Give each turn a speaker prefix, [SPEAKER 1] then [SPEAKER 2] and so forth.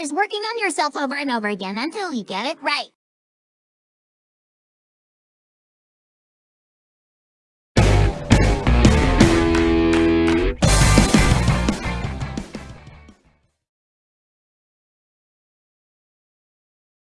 [SPEAKER 1] is working on yourself over and over again until you get it right.